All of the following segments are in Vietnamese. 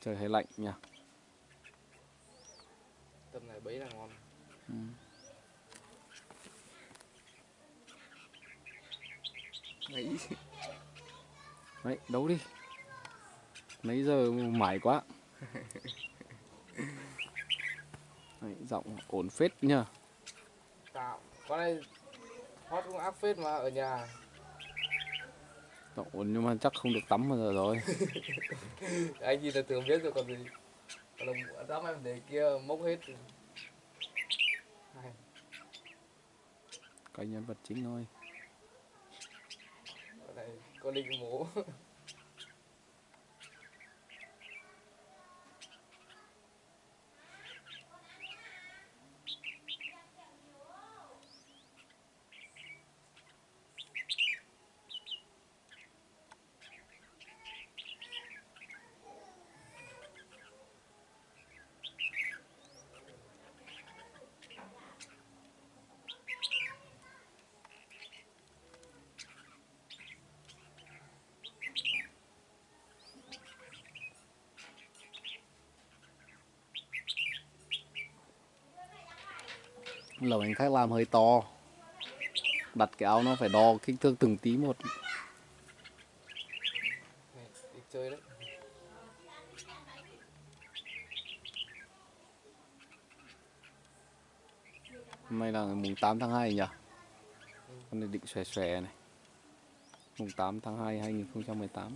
Trời hơi lạnh nha. Tầm này bấy là ngon. Ừ. Nghĩ Đấy, đấu đi. Mấy giờ mải quá. Đấy, giọng ổn phết nhá. tạo. Con này hot cũng áp phết mà ở nhà. Ổn nhưng mà chắc không được tắm bao giờ rồi. Anh nhìn là tưởng biết rồi còn gì. Còn đám em để kia mốc hết. rồi. Cái nhân vật chính thôi. Con này con linh mố. Lẩu hành khách làm hơi to. Đặt cái áo nó phải đo kích thước từng tí một. Này, chơi đấy. Hôm nay là mùng 8 tháng 2 nhỉ? Con này định xòe xòe này. Mùng 8 tháng 2 2018.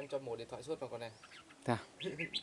Em cho một điện thoại suốt vào con này. À?